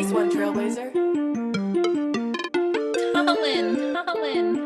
Nice one, Trailblazer. Colin, Colin.